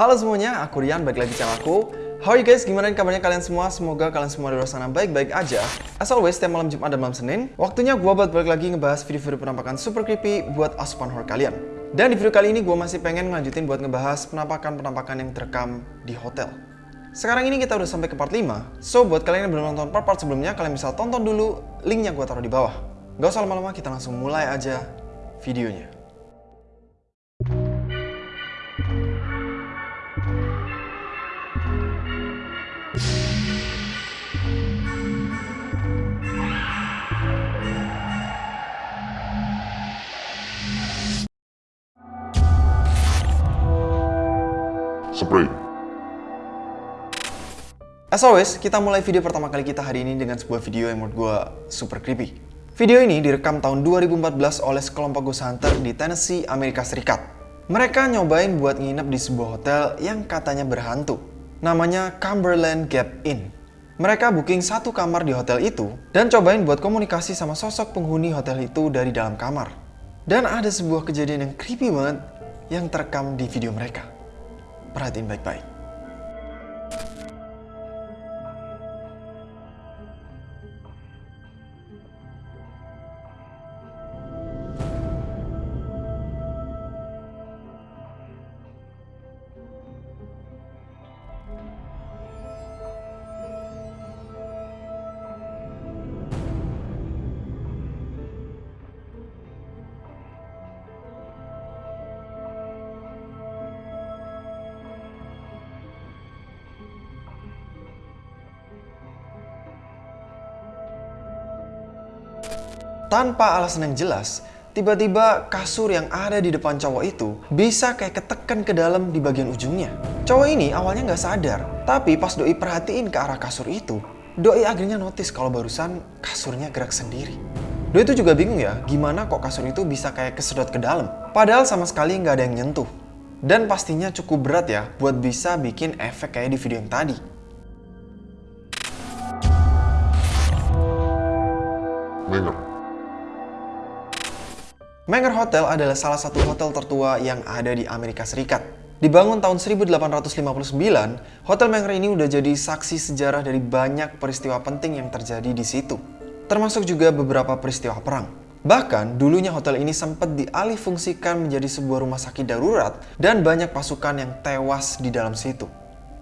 Halo semuanya, aku Rian, balik lagi channel aku. How you guys? Gimana kabarnya kalian semua? Semoga kalian semua di luar sana baik-baik aja. As always, setiap malam Jumat dan malam Senin, waktunya gue buat balik lagi ngebahas video-video penampakan super creepy buat asupan horror kalian. Dan di video kali ini gue masih pengen ngelanjutin buat ngebahas penampakan-penampakan yang terekam di hotel. Sekarang ini kita udah sampai ke part 5, so buat kalian yang belum nonton part-part sebelumnya, kalian bisa tonton dulu, linknya gue taruh di bawah. Gak usah lama-lama, kita langsung mulai aja videonya. Spray. As always, kita mulai video pertama kali kita hari ini dengan sebuah video yang menurut gue super creepy. Video ini direkam tahun 2014 oleh sekelompok ghost hunter di Tennessee, Amerika Serikat. Mereka nyobain buat nginep di sebuah hotel yang katanya berhantu. Namanya Cumberland Gap Inn. Mereka booking satu kamar di hotel itu dan cobain buat komunikasi sama sosok penghuni hotel itu dari dalam kamar. Dan ada sebuah kejadian yang creepy banget yang terekam di video mereka. Perhatiin baik-baik. Tanpa alasan yang jelas, tiba-tiba kasur yang ada di depan cowok itu bisa kayak ketekan ke dalam di bagian ujungnya. Cowok ini awalnya nggak sadar, tapi pas Doi perhatiin ke arah kasur itu, Doi akhirnya notice kalau barusan kasurnya gerak sendiri. Doi itu juga bingung ya, gimana kok kasur itu bisa kayak kesedot ke dalam. Padahal sama sekali nggak ada yang nyentuh. Dan pastinya cukup berat ya buat bisa bikin efek kayak di video yang tadi. Menger. Menger Hotel adalah salah satu hotel tertua yang ada di Amerika Serikat. Dibangun tahun 1859, Hotel Menger ini udah jadi saksi sejarah dari banyak peristiwa penting yang terjadi di situ. Termasuk juga beberapa peristiwa perang. Bahkan, dulunya hotel ini sempat dialihfungsikan menjadi sebuah rumah sakit darurat dan banyak pasukan yang tewas di dalam situ.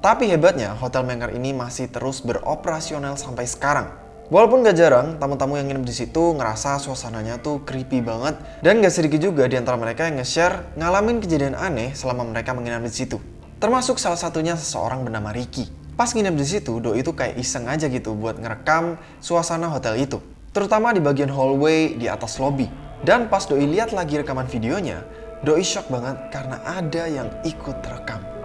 Tapi hebatnya, Hotel Menger ini masih terus beroperasional sampai sekarang. Walaupun gak jarang, tamu-tamu yang nginep di situ ngerasa suasananya tuh creepy banget dan gak sedikit juga di antara mereka yang nge-share ngalamin kejadian aneh selama mereka menginap di situ. Termasuk salah satunya seseorang bernama Ricky. Pas nginep di situ, Doi itu kayak iseng aja gitu buat ngerekam suasana hotel itu. Terutama di bagian hallway di atas lobby. Dan pas Doi lihat lagi rekaman videonya, Doi shock banget karena ada yang ikut terekam.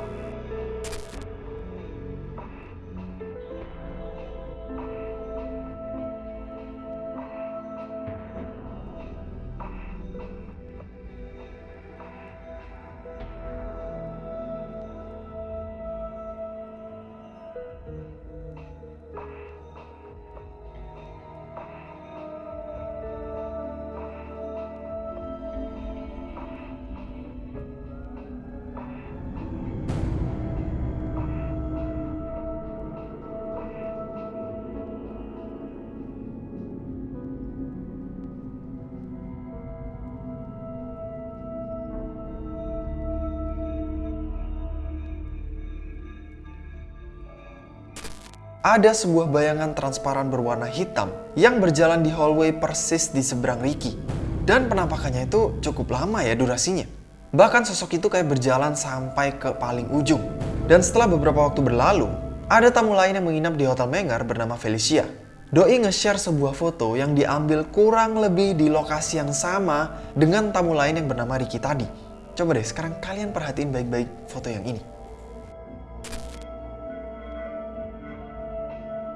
Ada sebuah bayangan transparan berwarna hitam yang berjalan di hallway persis di seberang Ricky. Dan penampakannya itu cukup lama ya durasinya. Bahkan sosok itu kayak berjalan sampai ke paling ujung. Dan setelah beberapa waktu berlalu, ada tamu lain yang menginap di Hotel Mengar bernama Felicia. Doi nge-share sebuah foto yang diambil kurang lebih di lokasi yang sama dengan tamu lain yang bernama Ricky tadi. Coba deh sekarang kalian perhatiin baik-baik foto yang ini.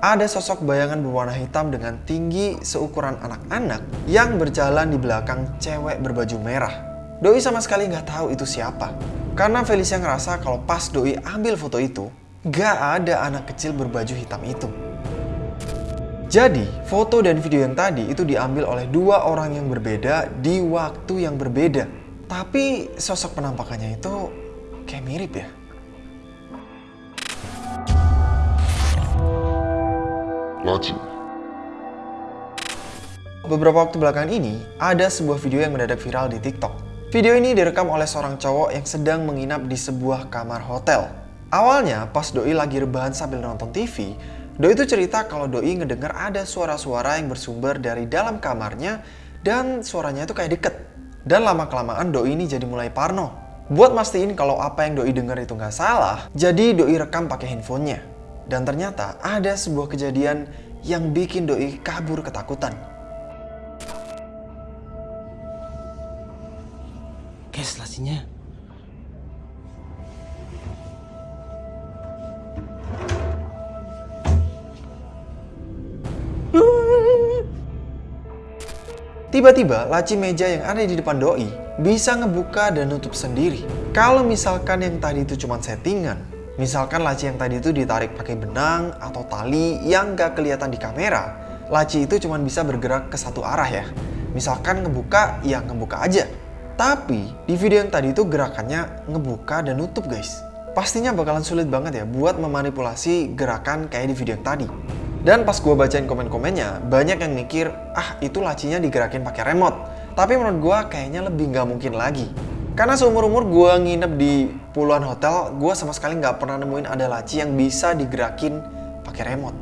Ada sosok bayangan berwarna hitam dengan tinggi seukuran anak-anak yang berjalan di belakang cewek berbaju merah. Doi sama sekali nggak tahu itu siapa. Karena Felicia ngerasa kalau pas Doi ambil foto itu, nggak ada anak kecil berbaju hitam itu. Jadi, foto dan video yang tadi itu diambil oleh dua orang yang berbeda di waktu yang berbeda. Tapi sosok penampakannya itu kayak mirip ya. Beberapa waktu belakangan ini, ada sebuah video yang mendadak viral di TikTok. Video ini direkam oleh seorang cowok yang sedang menginap di sebuah kamar hotel. Awalnya, pas Doi lagi rebahan sambil nonton TV, Doi itu cerita kalau Doi ngedengar ada suara-suara yang bersumber dari dalam kamarnya dan suaranya itu kayak deket. Dan lama-kelamaan Doi ini jadi mulai parno. Buat mastiin kalau apa yang Doi dengar itu nggak salah, jadi Doi rekam pakai handphonenya. Dan ternyata ada sebuah kejadian yang bikin Doi kabur ketakutan. Guys, lacinya. Tiba-tiba laci meja yang ada di depan doi bisa ngebuka dan nutup sendiri. Kalau misalkan yang tadi itu cuma settingan, misalkan laci yang tadi itu ditarik pakai benang atau tali yang gak kelihatan di kamera, laci itu cuma bisa bergerak ke satu arah ya. Misalkan ngebuka, ya ngebuka aja. Tapi di video yang tadi itu gerakannya ngebuka dan nutup guys. Pastinya bakalan sulit banget ya buat memanipulasi gerakan kayak di video yang tadi. Dan pas gue bacain komen-komennya, banyak yang mikir, ah itu lacinya digerakin pakai remote. Tapi menurut gue kayaknya lebih nggak mungkin lagi. Karena seumur-umur gue nginep di puluhan hotel, gue sama sekali nggak pernah nemuin ada laci yang bisa digerakin pakai remote.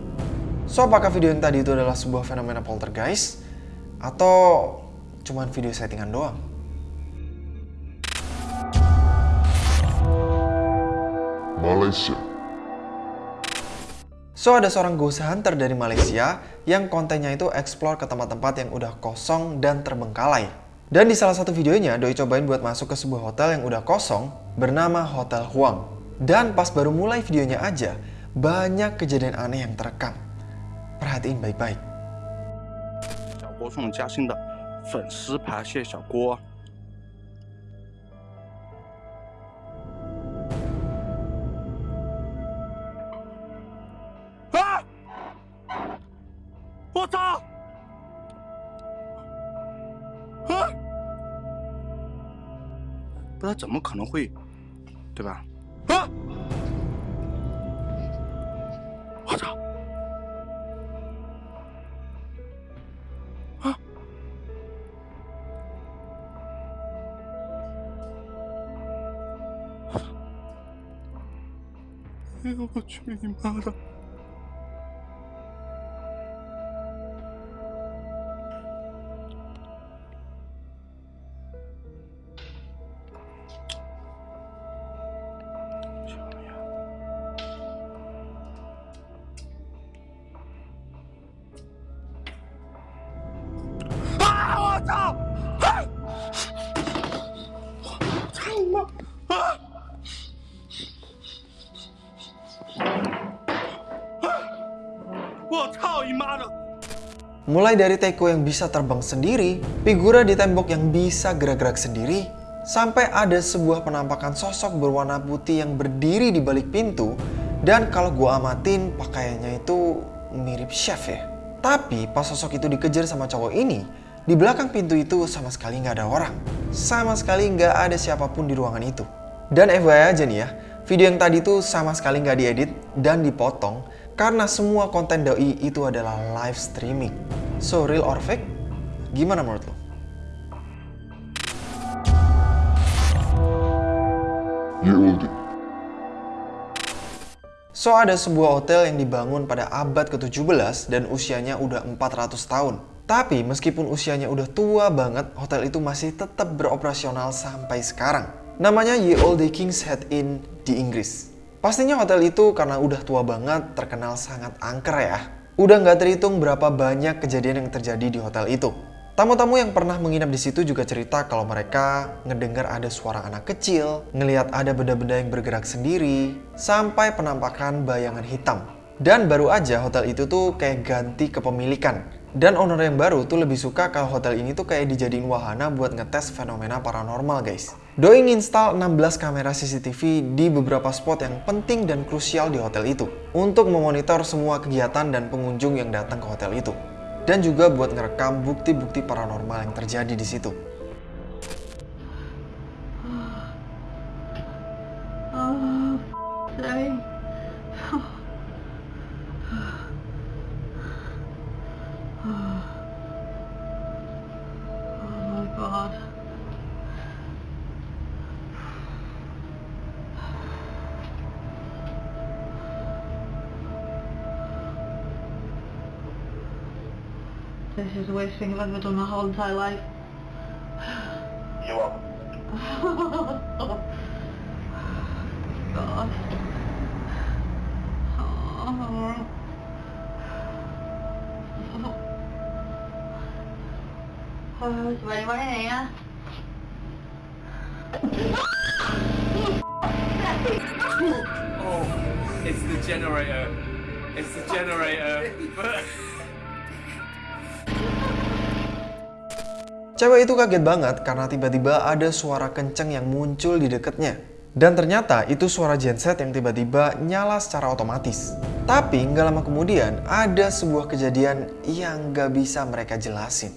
So, apakah video yang tadi itu adalah sebuah fenomena poltergeist? Atau cuman video settingan doang? Malaysia, So ada seorang ghost hunter dari Malaysia yang kontennya itu explore ke tempat-tempat yang udah kosong dan terbengkalai. Dan di salah satu videonya, Doi cobain buat masuk ke sebuah hotel yang udah kosong bernama Hotel Huang. Dan pas baru mulai videonya aja, banyak kejadian aneh yang terekam. Perhatiin baik-baik. Ah! 我操！他怎么可能会，对吧？啊！我操！啊！哎呦我去你妈的！我操你妈的！ Mulai dari teko yang bisa terbang sendiri, figura di tembok yang bisa gerak-gerak sendiri, sampai ada sebuah penampakan sosok berwarna putih yang berdiri di balik pintu, dan kalau gua amatin pakaiannya itu mirip chef ya. Tapi pas sosok itu dikejar sama cowok ini, di belakang pintu itu sama sekali nggak ada orang. Sama sekali nggak ada siapapun di ruangan itu. Dan FYI aja nih ya, video yang tadi tuh sama sekali nggak diedit dan dipotong karena semua konten doi itu adalah live streaming. So real or fake? Gimana menurut lo? Ye Olde, So ada sebuah hotel yang dibangun pada abad ke-17 dan usianya udah 400 tahun. Tapi meskipun usianya udah tua banget, hotel itu masih tetap beroperasional sampai sekarang. Namanya Ye Olde King's Head Inn di Inggris. Pastinya hotel itu karena udah tua banget, terkenal sangat angker ya. Udah nggak terhitung berapa banyak kejadian yang terjadi di hotel itu. Tamu-tamu yang pernah menginap di situ juga cerita kalau mereka ngedengar ada suara anak kecil, ngelihat ada benda-benda yang bergerak sendiri, sampai penampakan bayangan hitam. Dan baru aja hotel itu tuh kayak ganti kepemilikan. Dan owner yang baru tuh lebih suka kalau hotel ini tuh kayak dijadiin wahana buat ngetes fenomena paranormal guys. Doi nginstal 16 kamera CCTV di beberapa spot yang penting dan krusial di hotel itu. Untuk memonitor semua kegiatan dan pengunjung yang datang ke hotel itu. Dan juga buat ngerekam bukti-bukti paranormal yang terjadi di situ. This is the worst thing I've ever done my whole entire life. You're welcome. God. Oh. Oh, is there anyone in here? Oh, it's the generator. It's the generator. Cewek itu kaget banget karena tiba-tiba ada suara kenceng yang muncul di deketnya. Dan ternyata itu suara genset yang tiba-tiba nyala secara otomatis. Tapi nggak lama kemudian ada sebuah kejadian yang nggak bisa mereka jelasin.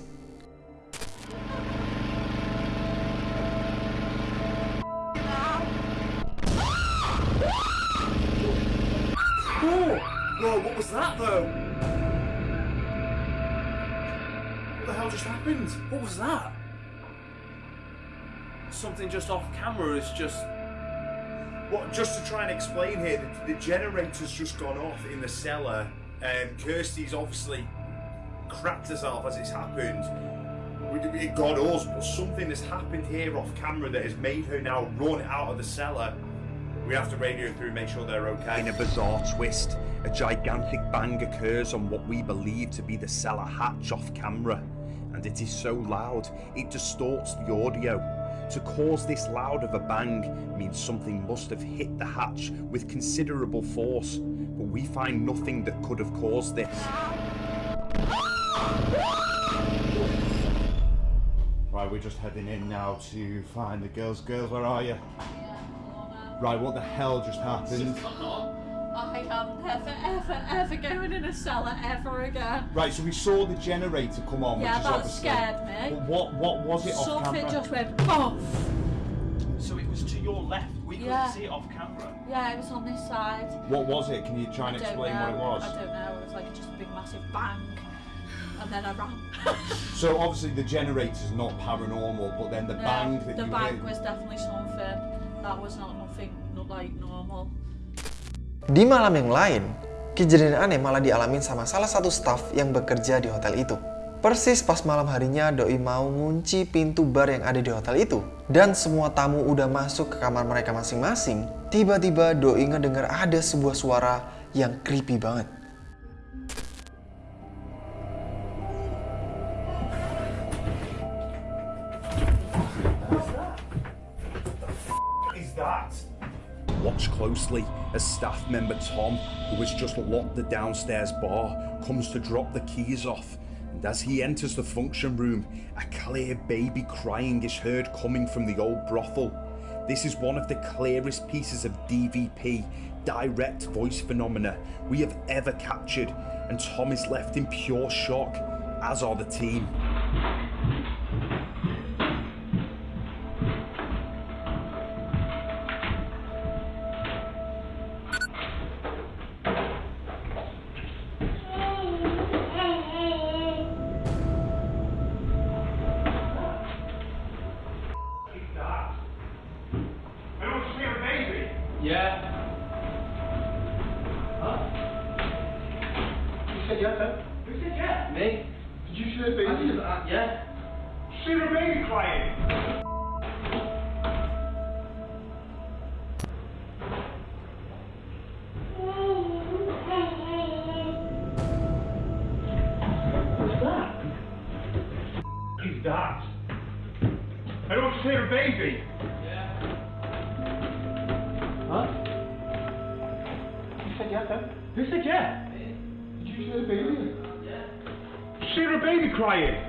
No, what was that though? Hell just happened? what was that? Something just off camera is just. What? Just to try and explain here, the, the generator's just gone off in the cellar, and Kirsty's obviously crapped herself as it's happened. We- It got us, but something has happened here off camera that has made her now run out of the cellar. We have to radio through, and make sure they're okay. In a bizarre twist, a gigantic bang occurs on what we believe to be the cellar hatch off camera, and it is so loud it distorts the audio. To cause this loud of a bang means something must have hit the hatch with considerable force, but we find nothing that could have caused this. Right, we're just heading in now to find the girls. Girls, where are you? Right, what the hell just happened? I am never, ever, ever going in a cellar ever again. Right, so we saw the generator come on, Yeah, which is that obviously. scared me. But what what was it off Something camera? just went off. So it was to your left. We couldn't Yeah. see it off camera. Yeah, it was on this side. What was it? Can you try and I don't explain know. what it was? I don't know. It was like just a big massive bang, and then I ran. So obviously the generator's not paranormal, but then the No, bang that the you bang heard. was definitely something. That was not nothing, not like normal. Di malam yang lain, kejadian aneh malah dialamin sama salah satu staff yang bekerja di hotel itu. Persis pas malam harinya Doi mau ngunci pintu bar yang ada di hotel itu dan semua tamu udah masuk ke kamar mereka masing-masing, tiba-tiba Doi ngedenger ada sebuah suara yang creepy banget. Closely as staff member Tom, who has just locked the downstairs bar, comes to drop the keys off. And as he enters the function room, a clear baby crying is heard coming from the old brothel. This is one of the clearest pieces of DVP, direct voice phenomena, we have ever captured, and Tom is left in pure shock, as are the team. Baby. Huh? You said yeah, Who said yeah? Did you baby? A baby crying.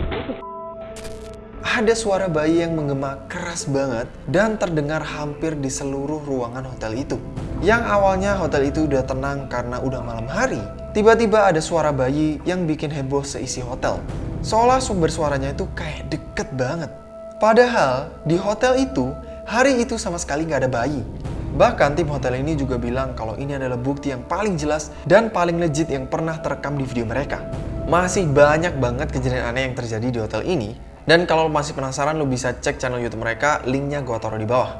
Ada suara bayi yang menggema keras banget dan terdengar hampir di seluruh ruangan hotel itu. Yang awalnya hotel itu udah tenang karena udah malam hari, tiba-tiba ada suara bayi yang bikin heboh seisi hotel. Seolah sumber suaranya itu kayak deket banget. Padahal di hotel itu, hari itu sama sekali nggak ada bayi. Bahkan tim hotel ini juga bilang kalau ini adalah bukti yang paling jelas dan paling legit yang pernah terekam di video mereka. Masih banyak banget kejadian aneh yang terjadi di hotel ini. Dan kalau lo masih penasaran, lo bisa cek channel YouTube mereka, linknya gue taruh di bawah.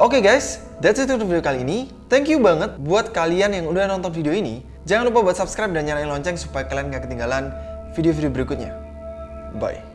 Oke guys, that's it untuk video kali ini. Thank you banget buat kalian yang udah nonton video ini. Jangan lupa buat subscribe dan nyalain lonceng supaya kalian gak ketinggalan video-video berikutnya. Bye.